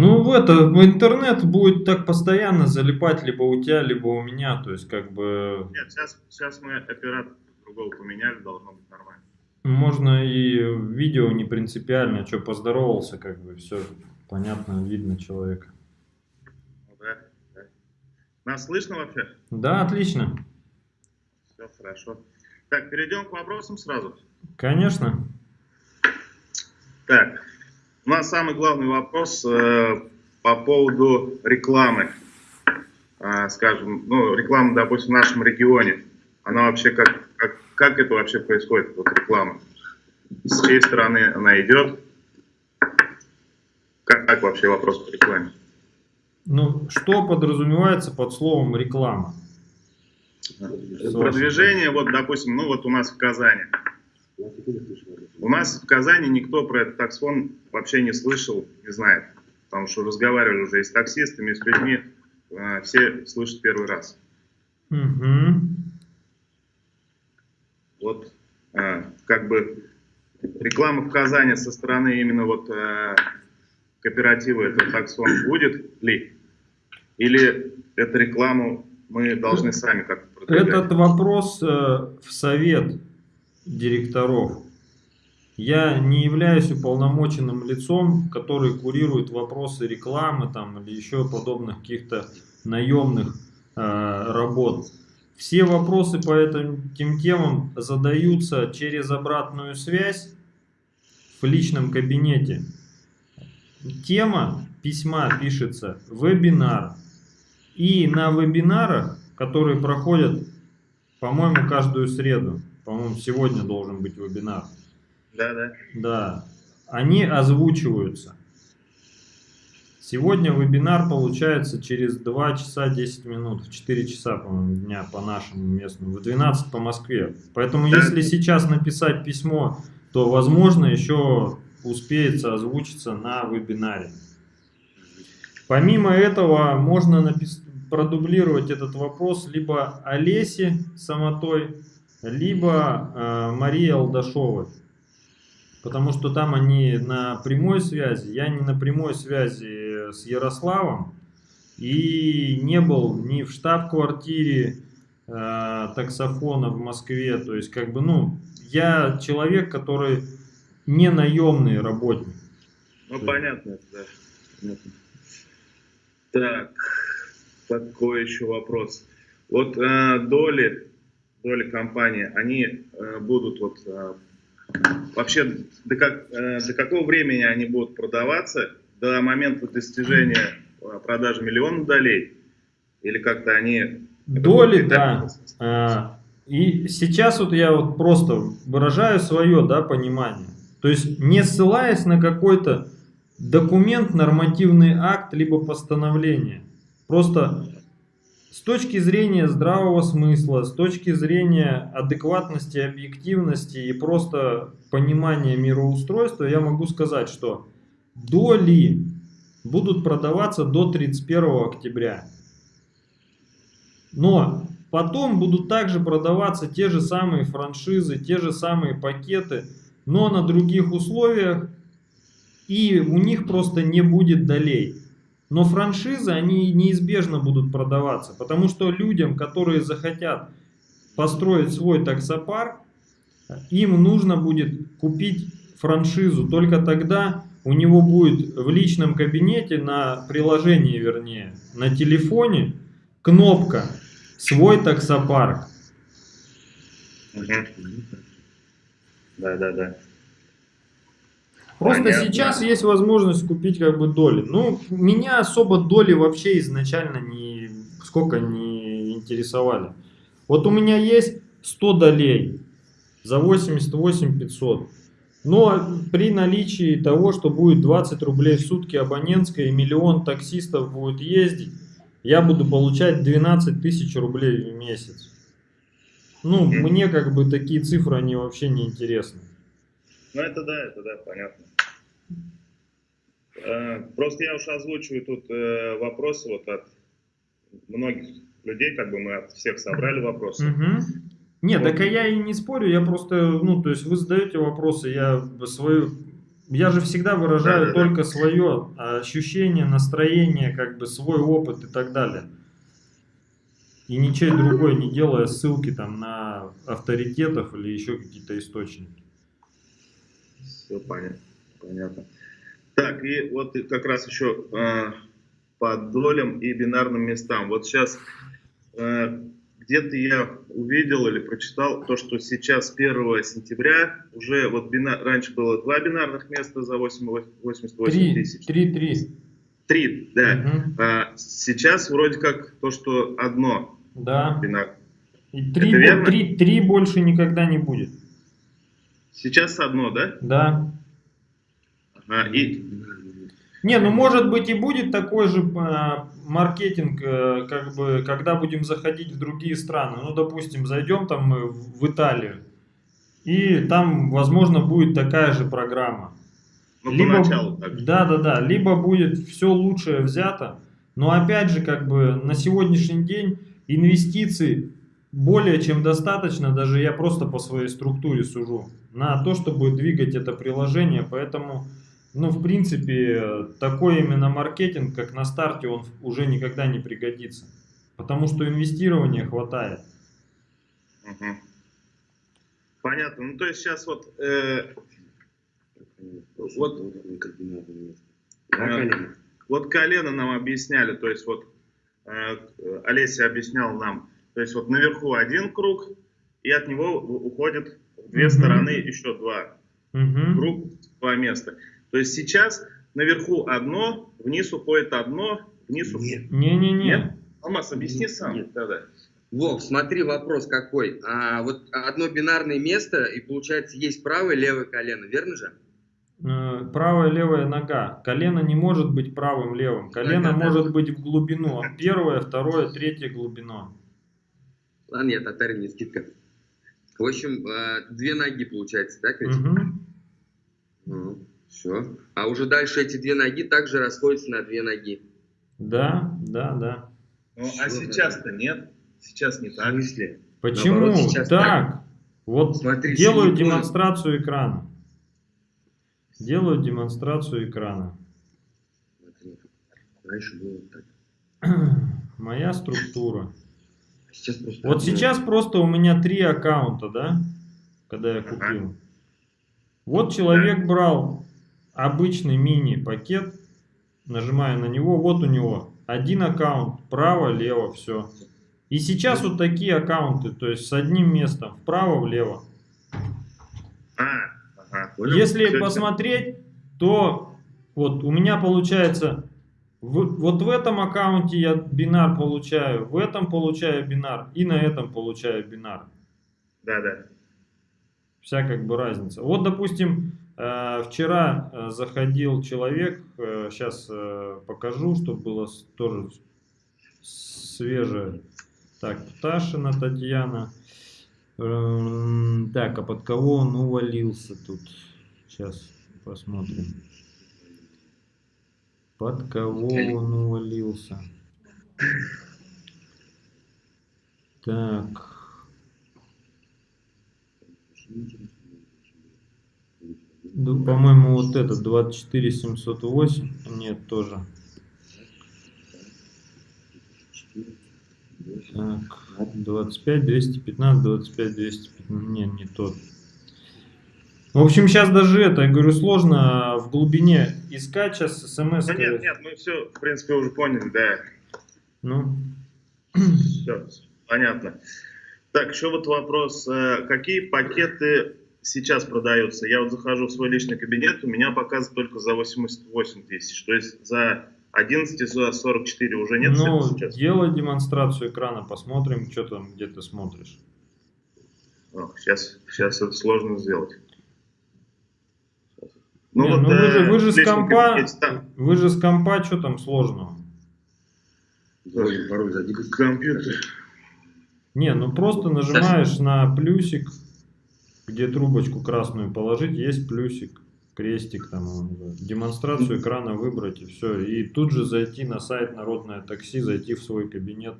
Ну, в это, в интернет будет так постоянно залипать либо у тебя, либо у меня, то есть как бы... Нет, сейчас, сейчас мы оператор другого поменяли, должно быть нормально. Можно и видео не принципиально, что поздоровался, как бы все понятно, видно человека. Ну, да, да. Нас слышно вообще? Да, отлично. Все хорошо. Так, перейдем к вопросам сразу. Конечно. Так, у нас самый главный вопрос э, по поводу рекламы. Э, скажем, ну, реклама, допустим, в нашем регионе. Она вообще как, как, как это вообще происходит, вот реклама? С чьей стороны она идет? Как, как вообще вопрос по рекламе? Ну, что подразумевается под словом реклама? Продвижение, вот, допустим, ну вот у нас в Казани. У нас в Казани никто про этот таксфон вообще не слышал, не знает. Потому что разговаривали уже и с таксистами, и с людьми. Э, все слышат первый раз. Угу. Вот э, как бы реклама в Казани со стороны именно вот э, кооператива этот таксон будет ли? Или эту рекламу мы должны сами как-то продвигать? Этот вопрос э, в совет директоров. Я не являюсь уполномоченным лицом, который курирует вопросы рекламы там, или еще подобных каких-то наемных э, работ. Все вопросы по этим тем темам задаются через обратную связь в личном кабинете. Тема письма пишется вебинар. И на вебинарах, которые проходят, по-моему, каждую среду, по-моему, сегодня должен быть вебинар. Да, да. Да, они озвучиваются. Сегодня вебинар получается через 2 часа 10 минут, в 4 часа, по-моему, дня по нашему местному, в 12 по Москве. Поэтому если сейчас написать письмо, то, возможно, еще успеется озвучиться на вебинаре. Помимо этого, можно продублировать этот вопрос либо Олесе Самотой, либо э, Марии Алдашовой потому что там они на прямой связи, я не на прямой связи с Ярославом, и не был ни в штаб-квартире э, таксофона в Москве, то есть как бы, ну, я человек, который не наемный работник. Ну, понятно, да. Так, такой еще вопрос. Вот э, доли, доли компании, они э, будут вот э, вообще до, как, э, до какого времени они будут продаваться, до момента достижения продажи миллиона долей, или как-то они... Доли, да. А, и сейчас вот я вот просто выражаю свое да, понимание. То есть не ссылаясь на какой-то документ, нормативный акт, либо постановление. Просто с точки зрения здравого смысла, с точки зрения адекватности, объективности и просто понимания мироустройства, я могу сказать, что доли будут продаваться до 31 октября. Но потом будут также продаваться те же самые франшизы, те же самые пакеты, но на других условиях, и у них просто не будет долей. Но франшизы, они неизбежно будут продаваться, потому что людям, которые захотят построить свой таксопарк, им нужно будет купить франшизу. Только тогда у него будет в личном кабинете, на приложении вернее, на телефоне кнопка «Свой таксопарк». Да, да, да. Просто Понятно. сейчас есть возможность купить как бы доли. Ну, меня особо доли вообще изначально не сколько не интересовали. Вот у меня есть 100 долей за 88 500. Но при наличии того, что будет 20 рублей в сутки абонентская и миллион таксистов будет ездить, я буду получать 12 тысяч рублей в месяц. Ну, мне как бы такие цифры, они вообще не интересны. Ну, это да, это да, понятно. Э, просто я уж озвучиваю тут э, вопросы вот от многих людей, как бы мы от всех собрали вопросы. Угу. Нет, вот. так я и не спорю, я просто, ну, то есть вы задаете вопросы, я свою я же всегда выражаю Да-да-да. только свое ощущение, настроение, как бы свой опыт и так далее. И ничей другой не делая ссылки там на авторитетов или еще какие-то источники. Все понятно. понятно. Так, и вот как раз еще э, по долям и бинарным местам. Вот сейчас э, где-то я увидел или прочитал то, что сейчас 1 сентября уже вот бина- раньше было два бинарных места за 8 88 Три, тысяч. три, три. Три, да. Мгм. А сейчас вроде как то, что одно Да. бинар. И три, Это бо- верно? три, три больше никогда не будет. Сейчас одно, да? Да. Ага, и Не, ну может быть и будет такой же а, маркетинг, э, как бы, когда будем заходить в другие страны. Ну, допустим, зайдем там в Италию, и там, возможно, будет такая же программа. ну, поначалу так. да, да, да, либо будет все лучшее взято, но опять же, как бы на сегодняшний день инвестиций более чем достаточно, даже я просто по своей структуре сужу, на то, чтобы двигать это приложение, поэтому, ну, в принципе, такой именно маркетинг, как на старте, он уже никогда не пригодится, потому что инвестирования хватает. Мгм. Понятно. Ну, то есть сейчас вот э, Вот. Вот. Вот колено нам объясняли, то есть вот э, Олеся объяснял нам, то есть вот наверху один круг, и от него уходит две Мгм. стороны еще два. Мгм. Круг, два места. То есть сейчас наверху одно, вниз уходит одно, вниз уходит... Нет. Не-не-не. Нет? Алмаз, объясни сам. Нет. Да-да. Вов, смотри, вопрос какой. А, вот одно бинарное место, и получается есть правое и левое колено, верно же? Э, правая левая нога. Колено не может быть правым левым. Колено Да-да-да. может быть в глубину. Первое, второе, третье глубина. Ладно, нет, татарин, не скидка. В общем, э, две ноги получается, так ведь? Мгм. все. А уже дальше эти две ноги также расходятся на две ноги. Да, да, да. Ну, а сейчас-то нет. Сейчас не так. смысле? Почему Наоборот, сейчас так? Вот Смотри, делаю демонстрацию экрана. Делаю демонстрацию экрана. Смотри, раньше было так. Моя структура. Сейчас просто Вот сейчас просто у меня три аккаунта, да? Когда я Ага. купил. Вот человек брал обычный мини-пакет, нажимаю на него, вот у него один аккаунт, право, лево, все. И сейчас вот такие аккаунты, то есть с одним местом, вправо, влево. А, ага. Понял? Если посмотреть, то вот у меня получается, в- вот в этом аккаунте я бинар получаю, в этом получаю бинар и на этом получаю бинар. Да-да. Вся как бы разница. Вот, допустим, э, вчера э, заходил человек, сейчас покажу, чтобы было тоже свежее. Так, Пташина Татьяна. Эм, Так, а под кого он увалился тут? Сейчас посмотрим. Под кого он увалился? Так. Ну, по-моему, вот этот 24708. Нет, тоже. Так, 25, 215, 25, 215. Нет, не тот. В общем, сейчас даже это, я говорю, сложно в глубине искать сейчас смс. Да нет, нет, мы все, в принципе, уже поняли, да. Ну, Все, понятно. Так, еще вот вопрос. э, Какие пакеты сейчас продаются? Я вот захожу в свой личный кабинет, у меня показывает только за 88 тысяч. То есть за 11 и за 44 уже нет ну сейчас? делай демонстрацию экрана, посмотрим, что там, где ты смотришь. Ох, сейчас, сейчас это сложно сделать. Не, ну вы э, же, вы же с компа, вы же с компа, что там сложного? Пароль, пароль зайди. компьютер. Не, ну просто нажимаешь на плюсик, где трубочку красную положить, есть плюсик, крестик там, демонстрацию экрана выбрать и все. И тут же зайти на сайт Народное такси, зайти в свой кабинет.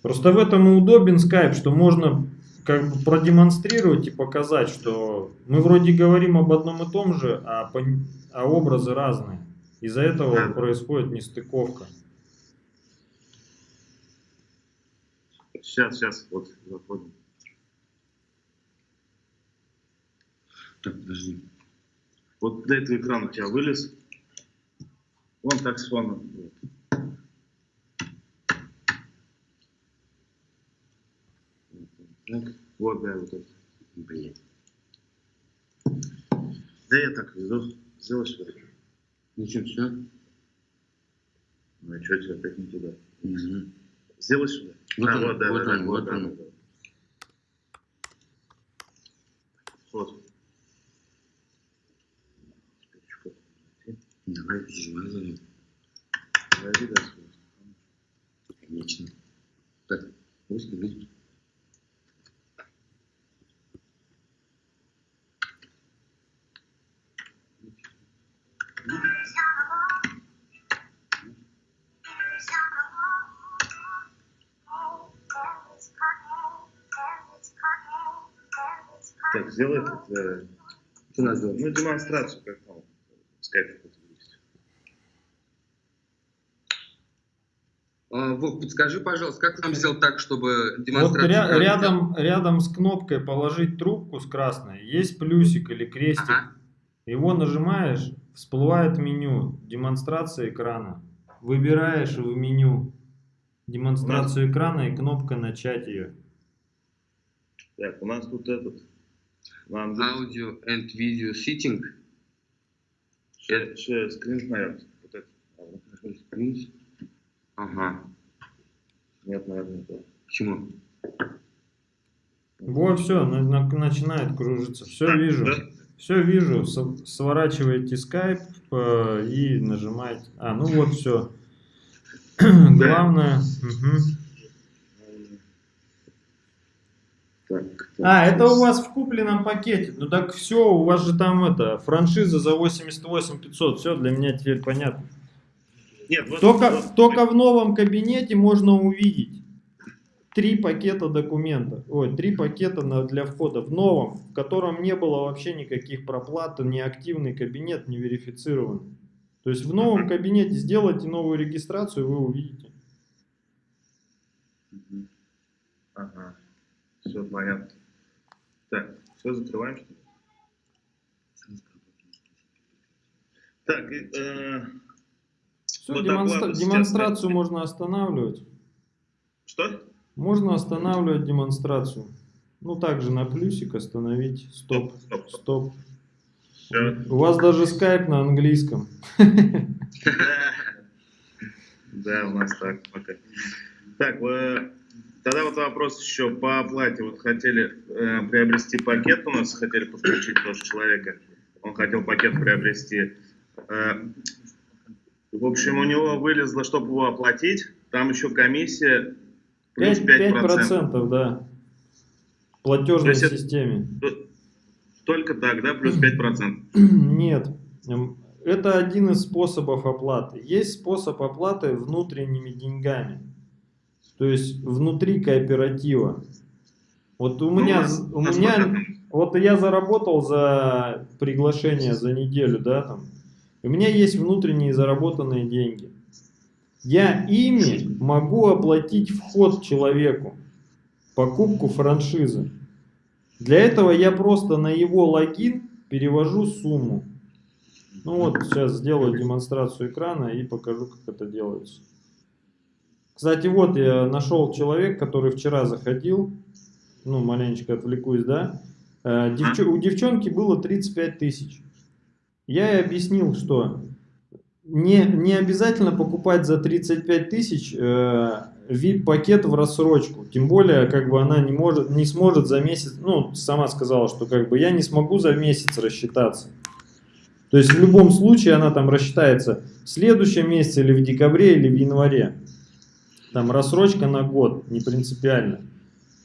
Просто в этом и удобен скайп, что можно как бы продемонстрировать и показать, что мы вроде говорим об одном и том же, а, пон- а образы разные. Из-за этого происходит нестыковка. Сейчас, сейчас, вот заходим. Так, подожди. Вот до этого экрана у тебя вылез. Вон так с фона. Вот. Так, вот, да, вот это. Блин. Да я так веду. Сделай сюда. Ну что, все? Ну и что тебе опять не туда? Угу. Сделай сюда. Вот а, он, вот, да, вот да, он, да, вот да, он. да, да. Вот. Давай, перемазывай. Подожди, да, сюда. Конечно. Так, выстави. Так, сделай этот, э, Что надо сделать? ну, демонстрацию, как там, скайп какой-то есть. А, Вов, подскажи, пожалуйста, как нам сделать так, чтобы Вот демонстрацию... ря- экрана рядом, рядом с кнопкой положить трубку с красной есть плюсик или крестик. Ага. Его нажимаешь, всплывает меню демонстрация экрана. Выбираешь в меню демонстрацию экрана и кнопка начать ее. Так, у нас тут этот. Нам Audio and video setting. еще скрин, наверное. Вот это. А. Screen. Ага. Нет, наверное, это. Почему? Вот, все, начинает кружиться. Все Так, вижу. да? Все вижу. Сворачиваете скайп э, и нажимаете. А, ну вот все. Главное. мгм. Так, так, А, это у вас в купленном пакете. Ну так все, у вас же там это, франшиза за 88 500. Все, для меня теперь понятно. Нет, вот, Только, вот- только в новом кабинете можно увидеть три пакета документов. Ой, три пакета на- для входа. В новом, в котором не было вообще никаких проплат, не активный кабинет, не верифицированный. То есть в новом кабинете сделайте новую регистрацию, вы увидите. Ага. Все понятно. Так, все закрываем, что ли? Так, э, Все, Вот демонстра- сейчас, демонстрацию да? можно останавливать. что? Можно останавливать демонстрацию. Ну, также на плюсик остановить. Стоп, Стоп, стоп. стоп. Все. У вас даже скайп на английском. Да, у нас так пока. Так, э, тогда вот вопрос еще по оплате. Вот хотели э, приобрести пакет у нас, хотели подключить тоже человека. Он хотел пакет приобрести. Э, в общем, у него вылезло, чтобы его оплатить, там еще комиссия плюс 5%, 5%. да. В платежной То есть это- системе. Только так, да, плюс 5%. Нет. Эм, Это один из способов оплаты. Есть способ оплаты внутренними деньгами. То есть внутри кооператива. Вот у Ну, меня, у меня, вот я заработал за приглашение за неделю, да, там. У меня есть внутренние заработанные деньги. Я ими могу оплатить вход человеку, покупку франшизы. Для этого я просто на его логин перевожу сумму. Ну вот, сейчас сделаю демонстрацию экрана и покажу, как это делается. Кстати, вот я нашел человек, который вчера заходил. Ну, маленечко отвлекусь, да. Э, девчо- у девчонки было 35 тысяч. Я ей объяснил, что не, не обязательно покупать за 35 тысяч э, VIP-пакет в рассрочку. Тем более, как бы она не, может, не сможет за месяц, ну, сама сказала, что как бы я не смогу за месяц рассчитаться. То есть в любом случае она там рассчитается в следующем месяце или в декабре или в январе. Там рассрочка на год, не принципиально.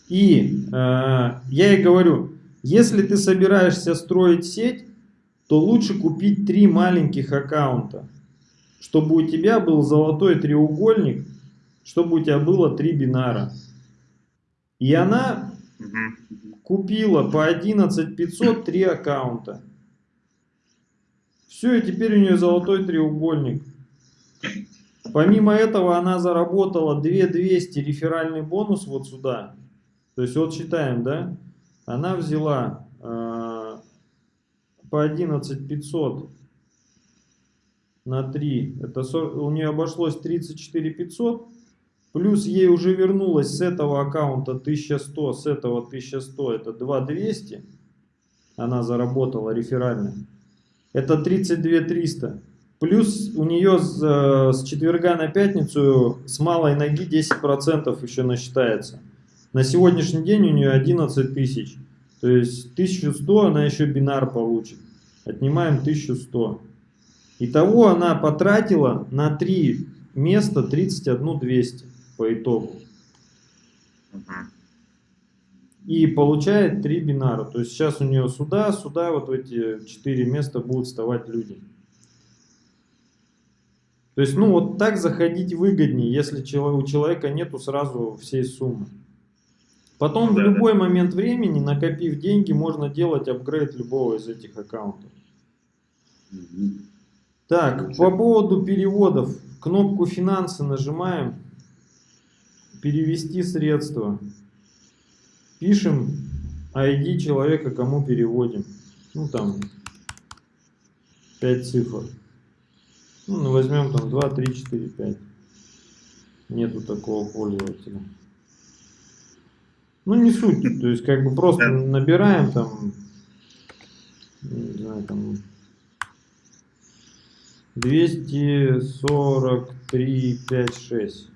И э, я ей говорю, если ты собираешься строить сеть, то лучше купить три маленьких аккаунта, чтобы у тебя был золотой треугольник, чтобы у тебя было три бинара. И она. Купила по 11 500 три аккаунта. Все, и теперь у нее золотой треугольник. Помимо этого она заработала 2200 реферальный бонус вот сюда. То есть вот считаем, да? Она взяла э, по 11 500 на 3. Это сор- у нее обошлось 34 500. Плюс ей уже вернулось с этого аккаунта 1100, с этого 1100, это 2200. Она заработала реферально. Это 32 300. Плюс у нее с, э, с четверга на пятницу с малой ноги 10% еще насчитается. На сегодняшний день у нее 11 тысяч. То есть 1100 она еще бинар получит. Отнимаем 1100. Итого она потратила на 3 места 31 200 по итогу. И получает 3 бинара. То есть сейчас у нее сюда, сюда, вот в эти 4 места будут вставать люди. То есть, ну вот так заходить выгоднее, если у человека нету сразу всей суммы. Потом Ну в да, любой момент времени, накопив деньги, можно делать апгрейд любого из этих аккаунтов. Так, по поводу переводов. Кнопку финансы нажимаем. Перевести средства. Пишем ID человека, кому переводим. Ну там 5 цифр. Ну, ну, возьмем там 2, 3, 4, 5. Нету такого пользователя. Ну не суть, то есть как бы просто набираем там, не знаю, там 243, 5, 6.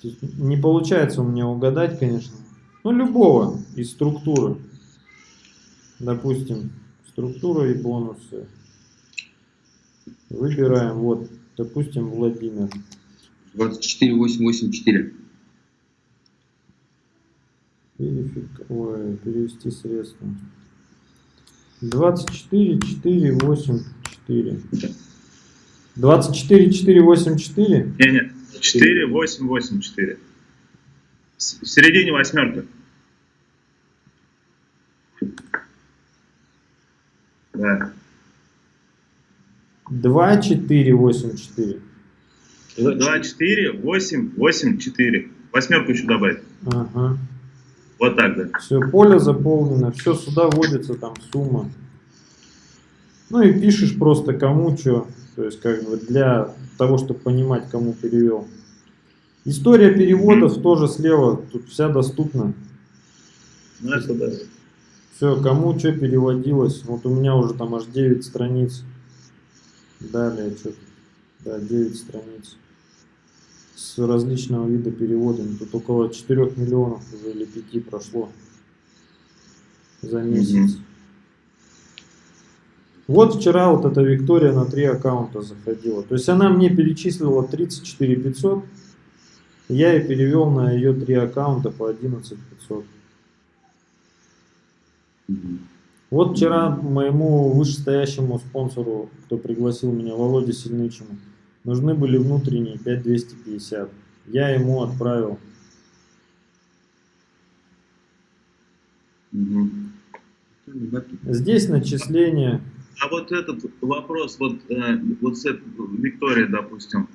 То есть Не получается у меня угадать, конечно. Ну, любого из структуры. Допустим, структура и бонусы. Выбираем, вот, допустим, Владимир. 24884. Верифик- ой, перевести средства. 24, 4, 8, 4. 24, 4, 8, 4. Не, не. 4, 8, 8, 4. С- В середине восьмерка. Да. 2, 4, 8, 4. 2, 4, 8, 8, 4. Восьмерку еще добавить. Ага. Вот так, да. Все, поле заполнено, все сюда вводится там сумма. Ну и пишешь просто кому что, то есть как бы для того, чтобы понимать, кому перевел. История переводов тоже слева, тут вся доступна. Ну, это да. Все, кому что переводилось. Вот у меня уже там аж 9 страниц. Далее что Да, 9 страниц. С различного вида переводами. Тут около 4 миллионов уже или 5 прошло. За месяц. Вот вчера вот эта Виктория на три аккаунта заходила. То есть она мне перечислила 34 500. Я ей перевел на ее три аккаунта по 11 500. Мгм. Вот вчера моему вышестоящему спонсору, кто пригласил меня, Володе Сильнычему, нужны были внутренние 5250. Я ему отправил. Здесь начисление. А вот этот вопрос, вот, э, вот с Викторией, допустим,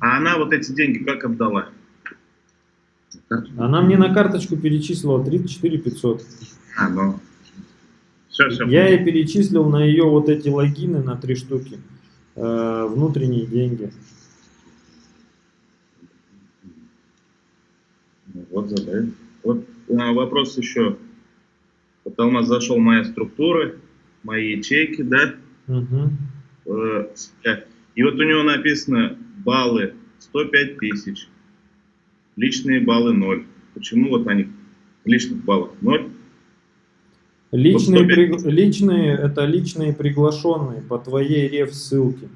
а она вот эти деньги как отдала? Она мне на карточку перечислила 34 500. А, ну. Все, все. Я ей перечислил на ее вот эти логины на три штуки э, внутренние деньги. Вот задай. Вот а, вопрос еще. Вот нас зашел моя структура, мои ячейки, да? Э, с- э, И вот у него написано баллы 105 тысяч, личные баллы 0. Почему вот они личных баллов 0? Личные, Вот 105. при- личные это личные приглашенные по твоей реф ссылке.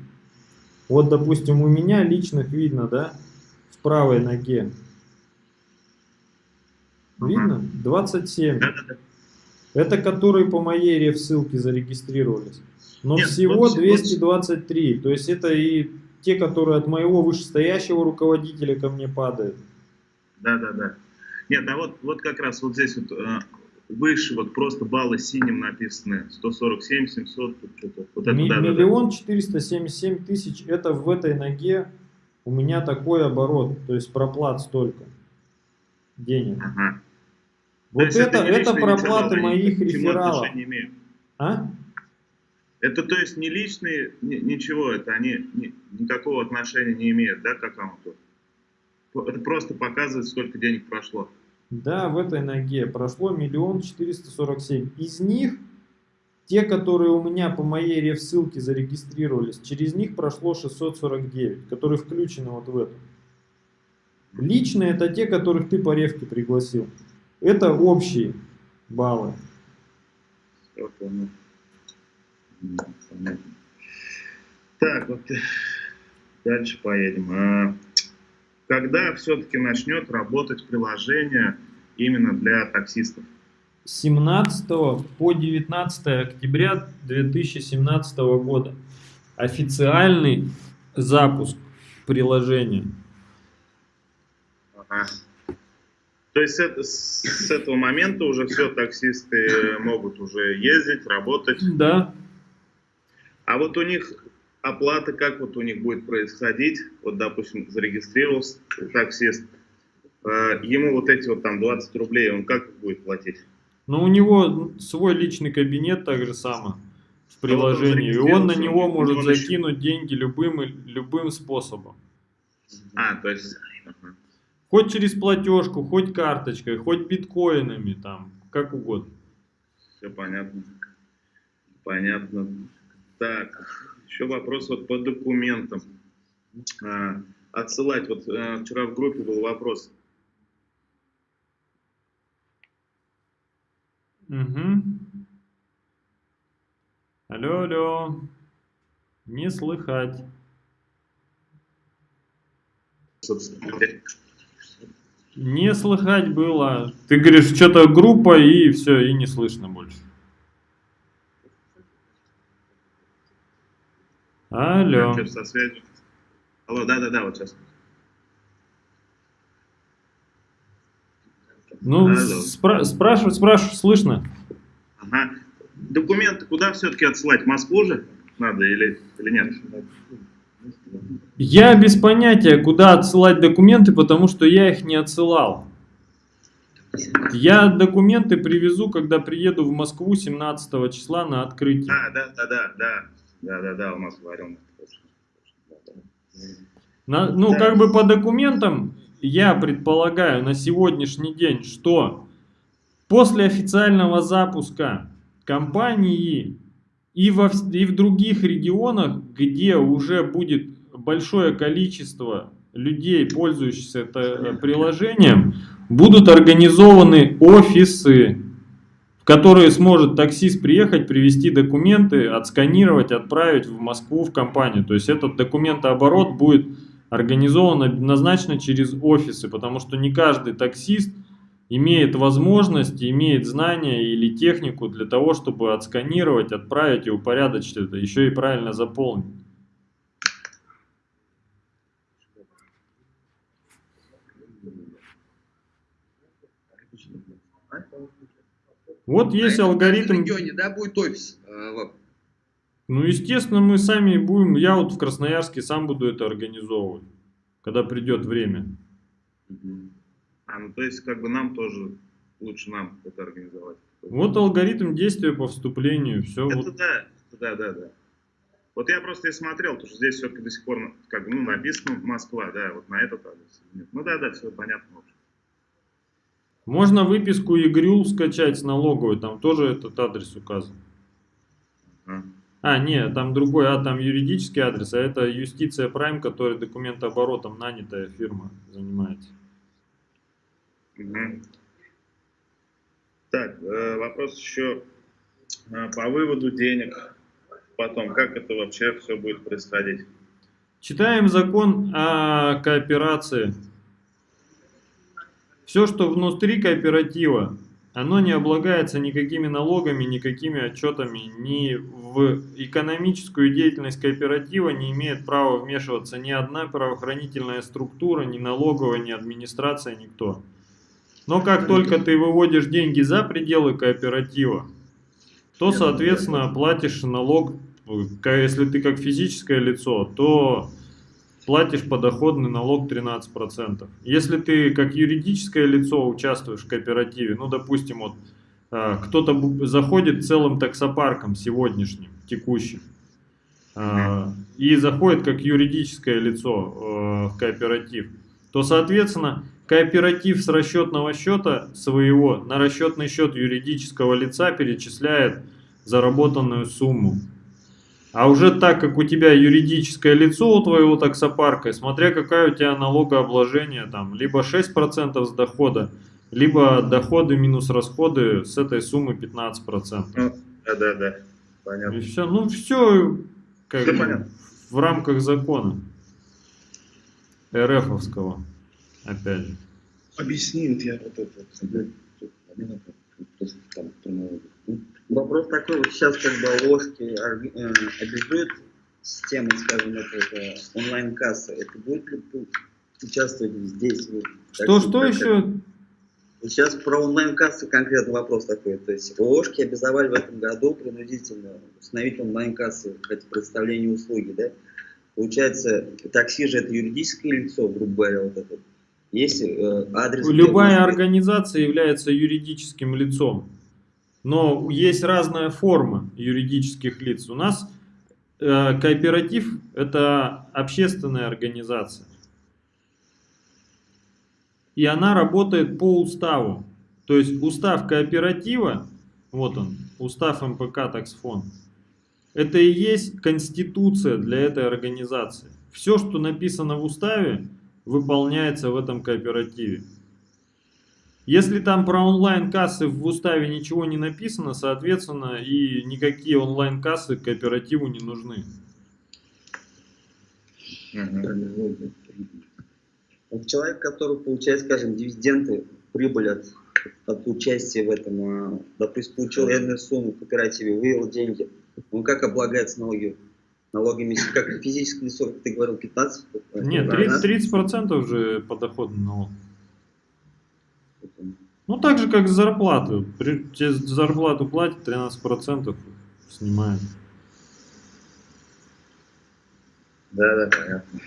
Вот, допустим, у меня личных видно, да, в правой ноге. Видно? 27. Да-да-да. Это которые по моей реф ссылке зарегистрировались. Но Нет, всего вот- вот- 223. То есть это и те, которые от моего вышестоящего руководителя ко мне падают. Да-да-да. Нет, а вот, вот как раз вот здесь вот э, выше вот просто баллы синим написаны. 147, 700, тут что-то. Вот это, Ми- да. Миллион четыреста семьдесят семь тысяч, это в этой ноге у меня такой оборот, то есть проплат столько денег. Ага. Вот это, это личные проплаты моих рефералов. А? Это то есть не личные, ни- ничего, это они ни- никакого отношения не имеют, да, к аккаунту? Это просто показывает, сколько денег прошло. Да, в этой ноге прошло миллион четыреста сорок семь. Из них, те, которые у меня по моей реф-ссылке зарегистрировались, через них прошло 649, которые включены вот в эту. Личные это те, которых ты по ревке пригласил. Это общие баллы. Так, вот э, дальше поедем. А, Когда все-таки начнет работать приложение именно для таксистов? С 17 по 19 октября 2017 года официальный запуск приложения. Ага. То есть это- с этого момента уже все таксисты могут уже ездить, работать. Да, А вот у них оплата, как вот у них будет происходить? Вот, допустим, зарегистрировался таксист, э, ему вот эти вот там 20 рублей, он как будет платить? но у него свой личный кабинет так же само в приложении, и он на него может еще- закинуть деньги любым, любым способом. А, то есть... Хоть через платежку, хоть карточкой, хоть биткоинами, там, как угодно. Все понятно. Понятно. Так, еще вопрос вот по документам. А, отсылать, вот э, вчера в группе был вопрос. Угу. Алло, алло. Не слыхать. Не слыхать было. Ты говоришь, что-то группа, и все, и не слышно больше. Алло. Со связью? Алло, да-да-да, вот сейчас. Ну, Алло. спра- спрашивать, спрашивать, слышно. Ага. Документы куда все-таки отсылать? В Москву же надо или, или нет? Я без понятия, куда отсылать документы, потому что я их не отсылал. Я документы привезу, когда приеду в Москву 17 числа на открытие. А, да, да, да, да. Да, да, да, у нас говорил. На- ну, Да. как бы по документам, я предполагаю на сегодняшний день, что после официального запуска компании и, во, и в других регионах, где уже будет большое количество людей, пользующихся это э, приложением, будут организованы офисы, в которые сможет таксист приехать, привезти документы, отсканировать, отправить в Москву в компанию. То есть этот документооборот будет организован однозначно через офисы, потому что не каждый таксист имеет возможность, имеет знания или технику для того, чтобы отсканировать, отправить и упорядочить это, еще и правильно заполнить. Вот есть А это в алгоритм. регионе, да, будет офис? э? Ну, естественно, мы сами будем, я вот в Красноярске сам буду это организовывать, когда придет время. А, ну то есть как бы нам тоже, лучше нам это организовать. Вот алгоритм действия по вступлению, все. Это Вот. да, да, да, да. Вот я просто и смотрел, потому что здесь все-таки до сих пор как бы, ну, написано Москва, да, вот на этот адрес. Нет. Ну да, да, все понятно. Можно выписку ЕГРЮЛ скачать с налоговой, там тоже этот адрес указан. А, нет, там другой, а там юридический адрес, а это Юстиция Прайм, который документооборотом нанятая фирма занимается. Так, э, вопрос еще э, по выводу денег. Потом, как это вообще все будет происходить? Читаем закон о кооперации. Все, что внутри кооператива, оно не облагается никакими налогами, никакими отчетами, ни в экономическую деятельность кооператива не имеет права вмешиваться ни одна правоохранительная структура, ни налоговая, ни администрация, никто. Но как только ты выводишь деньги за пределы кооператива, то, соответственно, платишь налог, э, если ты как физическое лицо, то платишь подоходный налог 13%. Если ты как юридическое лицо участвуешь в кооперативе, ну, допустим, вот э, кто-то заходит целым таксопарком сегодняшним, текущим, э, и заходит как юридическое лицо в кооператив, то, соответственно, кооператив с расчетного счета своего на расчетный счет юридического лица перечисляет заработанную сумму. А уже так как у тебя юридическое лицо у твоего таксопарка, смотря какая у тебя налогообложение, там, либо 6% с дохода, либо доходы минус расходы с этой суммы 15%. Ну, да, да, да. Понятно. И все, ну все, как Все бы, понятно. в рамках закона РФовского, опять же. Объясни, вот я вот это. Вопрос такой, вот сейчас как бы ложки э, обязуют системой, скажем, это, это онлайн-касса, это будет ли участвовать здесь? вот, Что, как- что еще? Сейчас про онлайн-кассы конкретно вопрос такой. То есть ложки обязовали в этом году принудительно установить онлайн-кассы, хоть представление услуги, да? Получается, такси же это юридическое лицо, грубо говоря, вот это. Есть э, адрес... Любая организация является юридическим лицом, но есть разная форма юридических лиц. У нас э, кооператив – это общественная организация. И она работает по уставу. То есть устав кооператива, вот он, устав МПК Таксфон, это и есть конституция для этой организации. Все, что написано в уставе, выполняется в этом кооперативе. Если там про онлайн-кассы в уставе ничего не написано, соответственно, и никакие онлайн-кассы кооперативу не нужны. Вот человек, который получает, скажем, дивиденды, прибыль от, от участия в этом, а, допустим, получил энную сумму в кооперативе, вывел деньги, он как облагается налоги? налогами, как физическое лицо, как ты говорил, 15? Нет, Да, 30%, да? 30% же подоходный налог. Ну, так же, как зарплаты. При, тебе зарплату платят, 13% снимают. Да, да, понятно.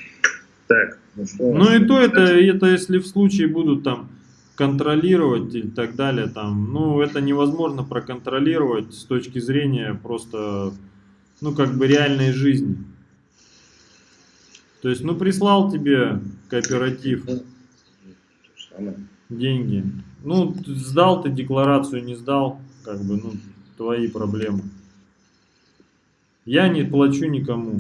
Так, ну что? Ну и то это, это если в случае будут там контролировать и так далее, там, ну это невозможно проконтролировать с точки зрения просто, ну как бы реальной жизни. То есть, ну прислал тебе кооператив самое. деньги, ну сдал ты декларацию, не сдал, как бы, ну твои проблемы. Я не плачу никому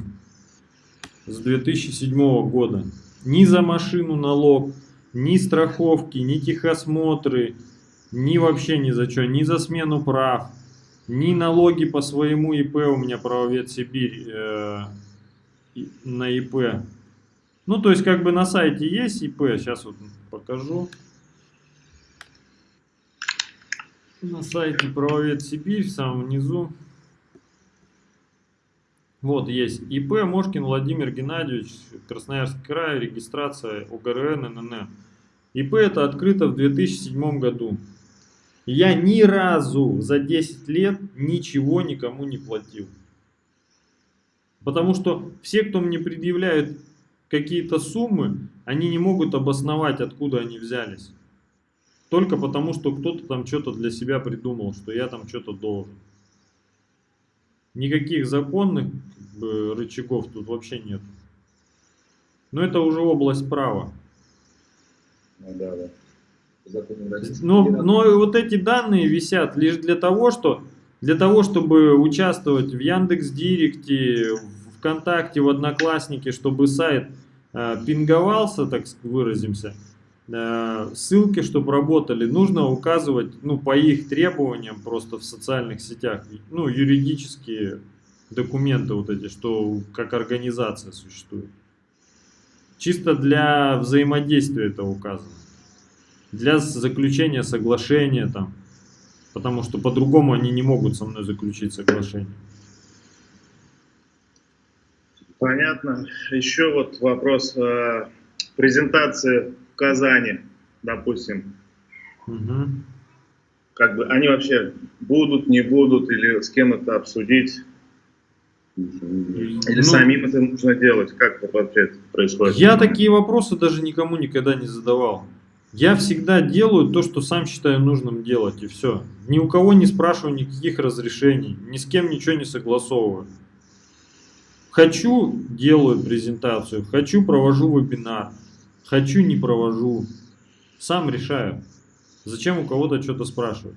с 2007 года. Ни за машину налог, ни страховки, ни техосмотры, ни вообще ни за что, ни за смену прав, ни налоги по своему ИП у меня правовед Сибирь э, на ИП. Ну, то есть, как бы на сайте есть ИП, сейчас вот покажу. На сайте правовед Сибирь в самом низу. Вот есть ИП Мошкин Владимир Геннадьевич, Красноярский край, регистрация УГРН, НН. ИП это открыто в 2007 году. Я ни разу за 10 лет ничего никому не платил. Потому что все, кто мне предъявляют какие-то суммы, они не могут обосновать, откуда они взялись. Только потому, что кто-то там что-то для себя придумал, что я там что-то должен. Никаких законных как бы, рычагов тут вообще нет. Но это уже область права. Ну да, да. Российской Но, но вот эти данные висят лишь для того, что для того, чтобы участвовать в Яндекс Директе, в ВКонтакте, в Одноклассники, чтобы сайт э, пинговался, так выразимся, ссылки, чтобы работали, нужно указывать, ну, по их требованиям просто в социальных сетях, ну, юридические документы вот эти, что как организация существует. Чисто для взаимодействия это указано для заключения соглашения там, потому что по-другому они не могут со мной заключить соглашение. Понятно. Еще вот вопрос. э, Презентации в Казани, допустим. Мгм. Как бы они вообще будут, не будут, или с кем это обсудить, или Ну, самим это нужно делать, как это вообще происходит? Я такие вопросы даже никому никогда не задавал. Я всегда делаю то, что сам считаю нужным делать, и все. Ни у кого не спрашиваю никаких разрешений, ни с кем ничего не согласовываю. Хочу, делаю презентацию, хочу, провожу вебинар, хочу, не провожу. Сам решаю. Зачем у кого-то что-то спрашивать?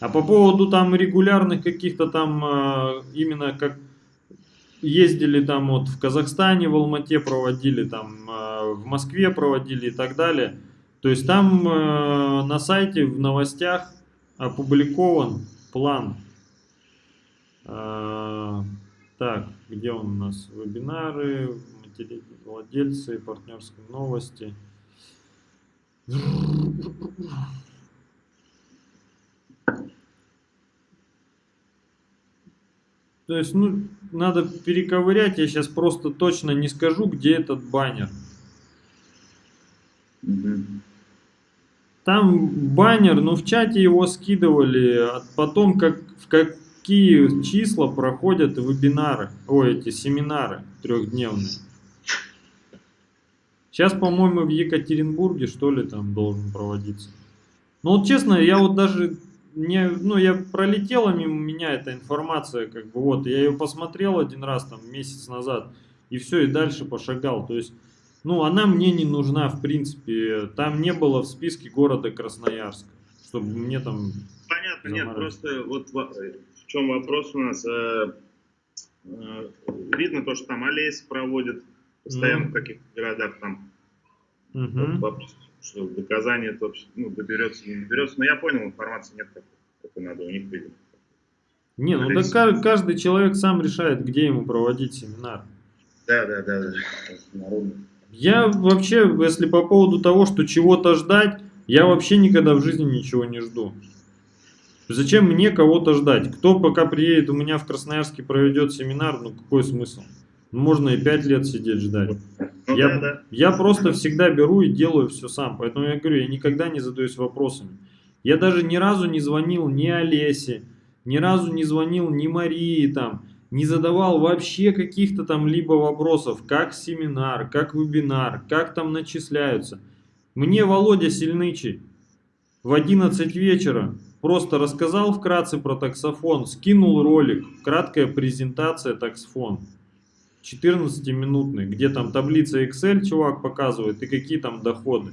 А по поводу там регулярных каких-то там, э, именно как ездили там вот в Казахстане, в Алмате проводили, там э, в Москве проводили и так далее. То есть там э, на сайте в новостях опубликован план. Так, где он у нас? Вебинары, владельцы, партнерские новости. То есть, ну, надо перековырять, я сейчас просто точно не скажу, где этот баннер. Там баннер, но в чате его скидывали, а потом как, в какие числа проходят вебинары, ой, эти семинары трехдневные. Сейчас, по-моему, в Екатеринбурге, что ли, там должен проводиться. Ну, вот честно, я вот даже не, ну, я пролетела мимо меня эта информация, как бы вот, я ее посмотрел один раз там месяц назад, и все, и дальше пошагал. То есть, ну, она мне не нужна, в принципе. Там не было в списке города Красноярск, чтобы мне там... Понятно, нет, просто вот во- в чем вопрос у нас. э, э, Видно то, что там Олесь проводит постоянно в каких-то городах там. Вот вопрос, что доказание это вообще, ну, доберется, не доберется. Но я понял, информации нет, как, как надо у них видимо. Не, ну да Олесь. ка- каждый человек сам решает, где ему проводить семинар. Да, да, да, да. Народный. Я вообще, если по поводу того, что чего-то ждать, я вообще никогда в жизни ничего не жду. Зачем мне кого-то ждать? Кто пока приедет у меня в Красноярске проведет семинар, ну какой смысл? Можно и пять лет сидеть ждать. Ну я, да, да. я просто всегда беру и делаю все сам. Поэтому я говорю, я никогда не задаюсь вопросами. Я даже ни разу не звонил ни Олесе, ни разу не звонил ни Марии там, не задавал вообще каких-то там либо вопросов, как семинар, как вебинар, как там начисляются. Мне Володя Сильнычий в 11 вечера просто рассказал вкратце про таксофон, скинул ролик, краткая презентация таксофон. 14-минутный, где там таблица Excel чувак показывает и какие там доходы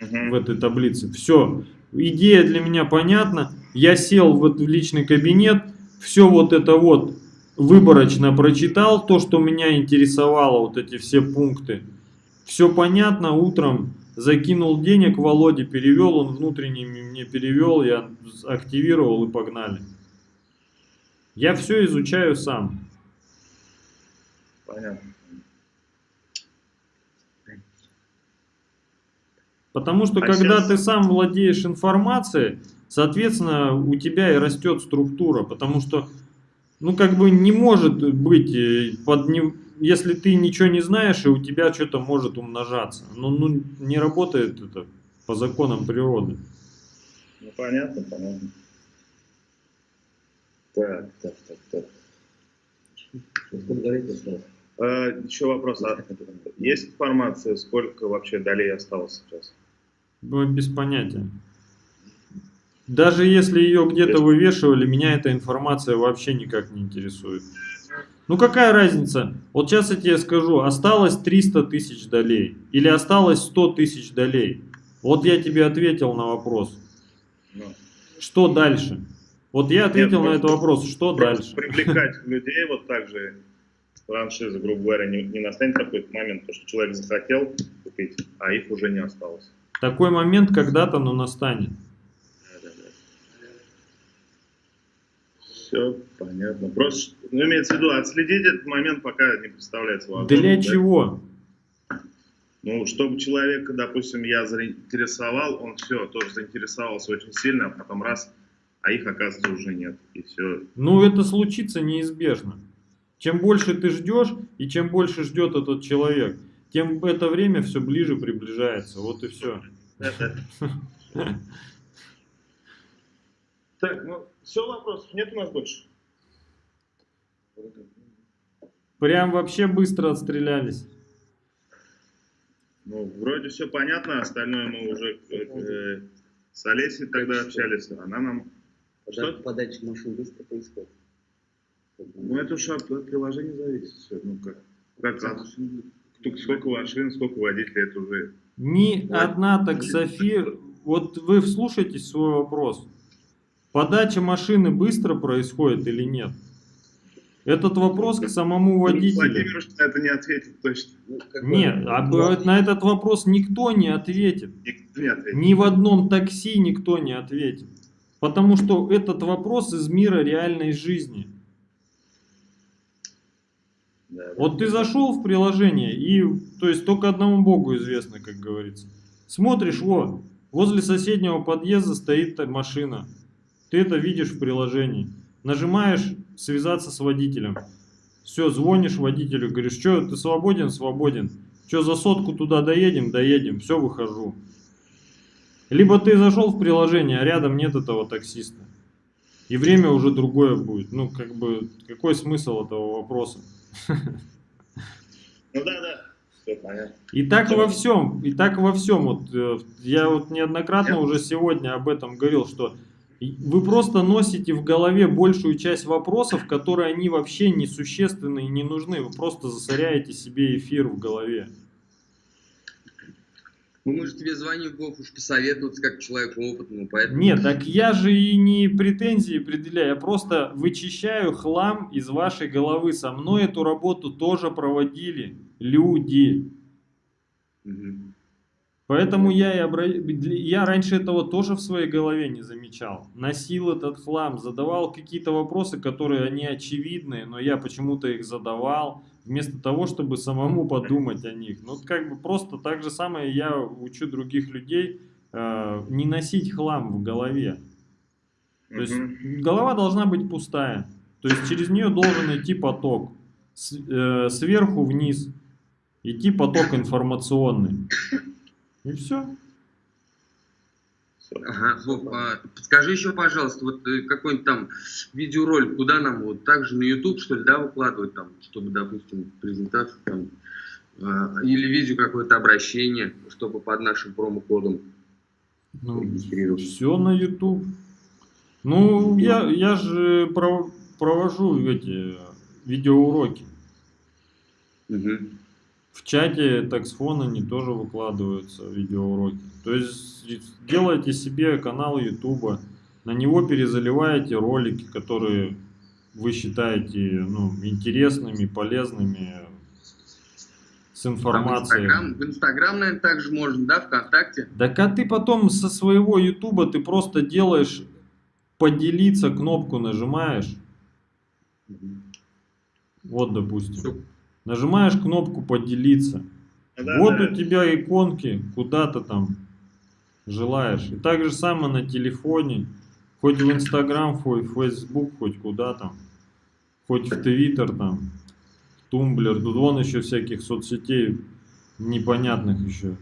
в этой таблице. Все. Идея для меня понятна. Я сел в этот личный кабинет, все вот это вот выборочно прочитал, то, что меня интересовало, вот эти все пункты. Все понятно, утром закинул денег Володе, перевел, он внутренний мне перевел, я активировал и погнали. Я все изучаю сам. Понятно. Потому что А когда щас- ты сам владеешь информацией, соответственно, у тебя и растет структура. Потому что, ну, как бы не может быть, э, под не- если ты ничего не знаешь, и у тебя что-то может умножаться. Ну, ну, не работает это по законам природы. Ну понятно, понятно. Так, так, так, так. Осталось? Э, еще вопрос. А есть информация, сколько вообще долей осталось сейчас? Ну, Без понятия. Даже если ее где-то вывешивали, меня эта информация вообще никак не интересует. Ну какая разница? Вот сейчас я тебе скажу, осталось 300 тысяч долей или осталось 100 тысяч долей. Вот я тебе ответил на вопрос. Ну, Что дальше? Вот я ответил на просто- этот вопрос, что дальше? привлекать людей вот так же франшизы, грубо говоря, не, не настанет какой-то момент, то, что человек захотел купить, а их уже не осталось. Такой момент когда-то, но настанет. Все понятно. Просто, ну, имеется в виду, отследить этот момент пока не представляется возможным. Для да? чего? Ну, чтобы человека, допустим, я заинтересовал, он все, тоже заинтересовался очень сильно, а потом раз, а их, оказывается, уже нет. И все. Ну, это случится неизбежно. Чем больше ты ждешь, и чем больше ждет этот человек, тем это время все ближе приближается. Вот и все. Так, ну, все, вопросов нет у нас больше? Прям вообще быстро отстрелялись. Ну, вроде все понятно, остальное мы уже э, с Олесей тогда общались, она нам... Подача машин быстро происходит. Ну, это уж от, приложения зависит все. Ну, как, как кто- сколько машин, сколько водителей, это уже... Ни Вот. одна таксофи... Вот вы вслушайтесь в свой вопрос. Подача машины быстро происходит или нет? Этот вопрос к самому водителю. Владимир на это не ответит точно. Ну, Нет, а б- на этот вопрос никто не ответит. Никто не ответит. Ни в одном такси никто не ответит. Потому что этот вопрос из мира реальной жизни. Вот ты зашел в приложение, и то есть только одному богу известно, как говорится. Смотришь, во, возле соседнего подъезда стоит машина. Ты это видишь в приложении. Нажимаешь связаться с водителем. Все, звонишь водителю, говоришь, что, ты свободен? Свободен. Что, за сотку туда доедем? Доедем. Все, выхожу. Либо ты зашел в приложение, а рядом нет этого таксиста. И время уже другое будет. Ну, как бы, какой смысл этого вопроса? Ну да, да. Понятно. И так во всем, и так во всем. Вот, э, я вот неоднократно уже сегодня об этом говорил, что вы просто носите в голове большую часть вопросов, которые они вообще несущественны и не нужны. Вы просто засоряете себе эфир в голове. Ну, мы же тебе звоним, Вов, уж посоветоваться как человеку опытному, поэтому... Нет, так я же и не претензии предъявляю, я просто вычищаю хлам из вашей головы. Со мной эту работу тоже проводили люди. Мгм. Поэтому я, и обра- я раньше этого тоже в своей голове не замечал. Носил этот хлам, задавал какие-то вопросы, которые они очевидные, но я почему-то их задавал, вместо того, чтобы самому подумать о них. Ну, как бы просто так же самое я учу других людей э, не носить хлам в голове. То есть голова должна быть пустая. То есть через нее должен идти поток. С- э, сверху вниз идти поток информационный. И все. Ага, Вов, а, подскажи еще, пожалуйста, вот э, какой-нибудь там видеоролик, куда нам вот также на YouTube, что ли, да, выкладывать там, чтобы, допустим, презентацию там, а, или видео какое-то обращение, чтобы под нашим промокодом Ну, регистрироваться. все на YouTube. Ну, я, я же пров- провожу эти видеоуроки. Мгм. В чате таксфона они тоже выкладываются видеоуроки. То есть делайте себе канал YouTube, на него перезаливаете ролики, которые вы считаете ну, интересными, полезными, с Там информацией. Инстаграм, в Инстаграм, наверное, также можно, да, ВКонтакте? Так а ты потом со своего Ютуба ты просто делаешь поделиться кнопку нажимаешь. Вот, допустим. Нажимаешь кнопку поделиться. Да, вот да. у тебя иконки, куда ты там желаешь. И так же самое на телефоне. Хоть в Инстаграм, хоть в Фейсбук, хоть куда там. Хоть в Твиттер там. Тумблер. Тут вон еще всяких соцсетей непонятных еще.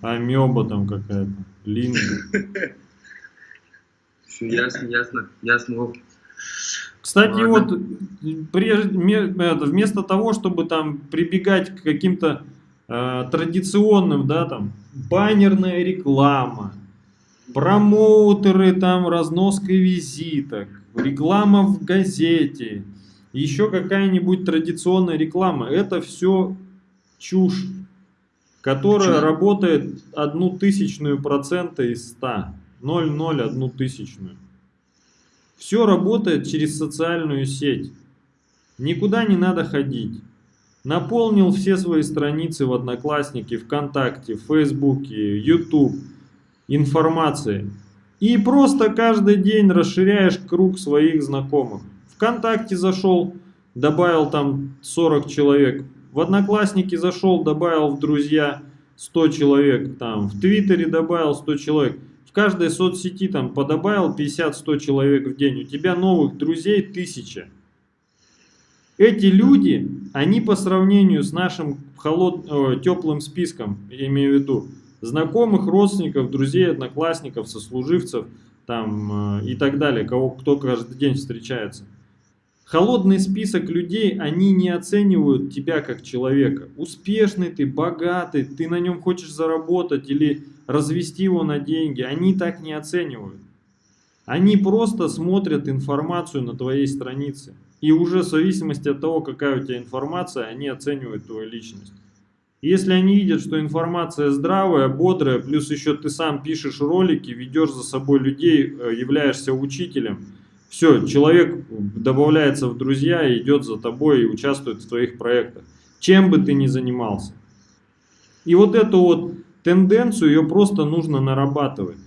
Амеба там какая-то. Линк. Все ясно, ясно, ясно. Кстати, Ладно. вот прежде, вместо того, чтобы там прибегать к каким-то традиционным, да, там, баннерная реклама, промоутеры, там, разноска визиток, реклама в газете, еще какая-нибудь традиционная реклама, это все чушь, которая Почему? работает одну тысячную процента из 100, 0,01 тысячную. Все работает через социальную сеть. Никуда не надо ходить. Наполнил все свои страницы в Одноклассники, ВКонтакте, Фейсбуке, YouTube информацией. И просто каждый день расширяешь круг своих знакомых. ВКонтакте зашел, добавил там 40 человек. В Одноклассники зашел, добавил в друзья 100 человек. Там, в Твиттере добавил 100 человек. В каждой соцсети там подобавил 50-100 человек в день. У тебя новых друзей тысяча. Эти люди, они по сравнению с нашим холод... теплым списком, я имею в виду, знакомых, родственников, друзей, одноклассников, сослуживцев там, э, и так далее, кого, кто каждый день встречается. Холодный список людей, они не оценивают тебя как человека. Успешный ты, богатый, ты на нем хочешь заработать или развести его на деньги. Они так не оценивают. Они просто смотрят информацию на твоей странице. И уже в зависимости от того, какая у тебя информация, они оценивают твою личность. Если они видят, что информация здравая, бодрая, плюс еще ты сам пишешь ролики, ведешь за собой людей, э, являешься учителем, все, человек добавляется в друзья идет за тобой и участвует в твоих проектах. Чем бы ты ни занимался. И вот эту вот тенденцию, ее просто нужно нарабатывать.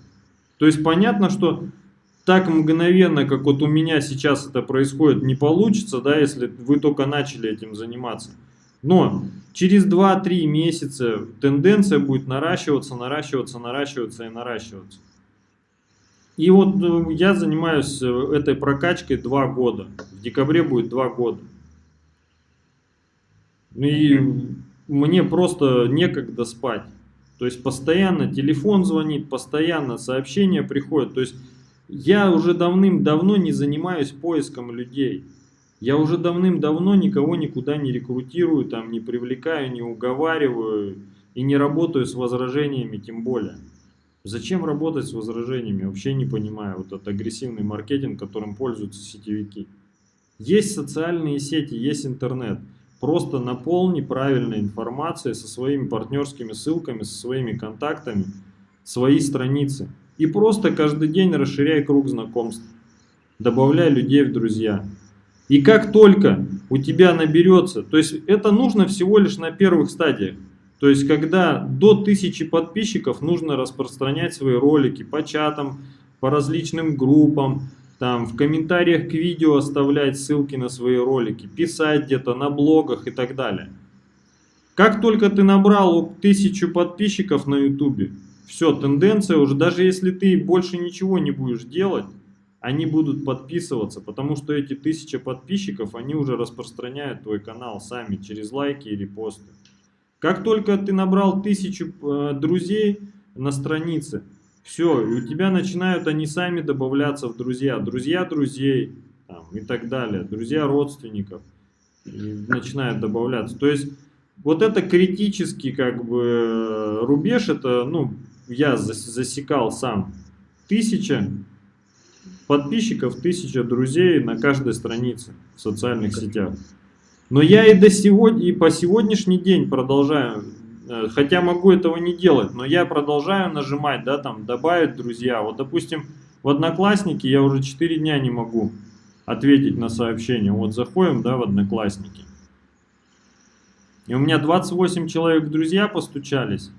То есть понятно, что так мгновенно, как вот у меня сейчас это происходит, не получится, да, если вы только начали этим заниматься. Но через 2-3 месяца тенденция будет наращиваться, наращиваться, наращиваться и наращиваться. И вот э, я занимаюсь э, этой прокачкой 2 года. В декабре будет 2 года. И мне просто некогда спать. То есть постоянно телефон звонит, постоянно сообщения приходят. То есть я уже давным-давно не занимаюсь поиском людей. Я уже давным-давно никого никуда не рекрутирую, там, не привлекаю, не уговариваю и не работаю с возражениями тем более. Зачем работать с возражениями? Вообще не понимаю. Вот этот агрессивный маркетинг, которым пользуются сетевики. Есть социальные сети, есть интернет. Просто наполни правильной информацией со своими партнерскими ссылками, со своими контактами, свои страницы. И просто каждый день расширяй круг знакомств. Добавляй людей в друзья. И как только у тебя наберется, то есть это нужно всего лишь на первых стадиях. То есть когда до 1000 подписчиков нужно распространять свои ролики по чатам, по различным группам, там в комментариях к видео оставлять ссылки на свои ролики, писать где-то на блогах и так далее. Как только ты набрал 1000 подписчиков на ютубе, все, тенденция уже, даже если ты больше ничего не будешь делать, они будут подписываться, потому что эти тысяча подписчиков, они уже распространяют твой канал сами через лайки и репосты. Как только ты набрал тысячу э, друзей на странице, все, и у тебя начинают они сами добавляться в друзья, друзья друзей там, и так далее, друзья родственников начинают добавляться. То есть вот это критический как бы рубеж, это ну я засекал сам, тысяча подписчиков, тысяча друзей на каждой странице в социальных сетях. Но я и до сегодня, и по сегодняшний день продолжаю, э, хотя могу этого не делать, но я продолжаю нажимать, да, там, добавить друзья. Вот, допустим, в Одноклассники я уже 4 дня не могу ответить на сообщение. Вот заходим, да, в Одноклассники. И у меня 28 человек друзья постучались.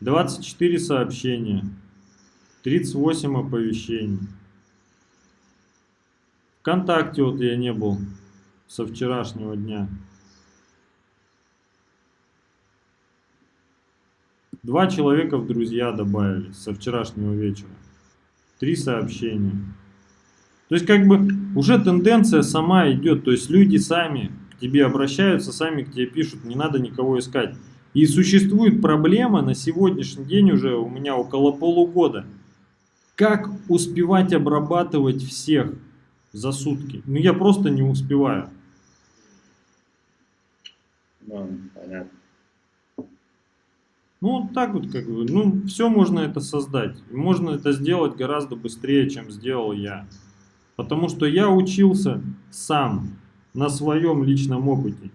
24 сообщения, 38 оповещений. Вконтакте вот я не был со вчерашнего дня. Два человека в друзья добавили со вчерашнего вечера. Три сообщения. То есть как бы уже тенденция сама идет. То есть люди сами к тебе обращаются, сами к тебе пишут. Не надо никого искать. И существует проблема на сегодняшний день уже у меня около полугода. Как успевать обрабатывать всех за сутки? Ну я просто не успеваю. Ну, понятно. Ну, вот так вот, как бы, ну, все можно это создать. Можно это сделать гораздо быстрее, чем сделал я. Потому что я учился сам, на своем личном опыте.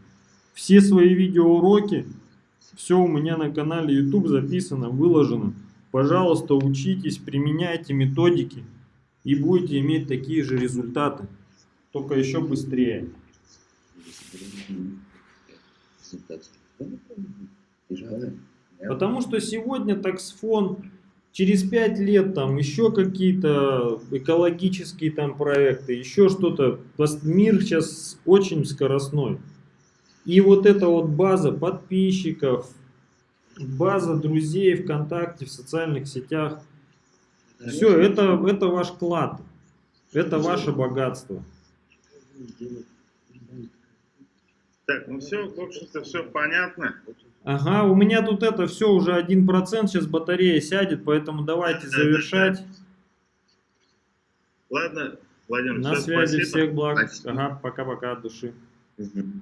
Все свои видеоуроки все у меня на канале YouTube записано, выложено. Пожалуйста, учитесь, применяйте методики и будете иметь такие же результаты, только еще быстрее. Потому что сегодня таксфон, через 5 лет там еще какие-то экологические там проекты, еще что-то. Мир сейчас очень скоростной. И вот эта вот база подписчиков, база друзей ВКонтакте, в социальных сетях, все, это, это ваш клад, это ваше богатство. Так, ну все, в общем-то, все понятно. Ага, у меня тут это все уже 1%, сейчас батарея сядет, поэтому давайте Да, да, завершать. Ладно, Владимир, На связи, спасибо. всех благ. Спасибо. Ага, пока-пока от души. Мгм.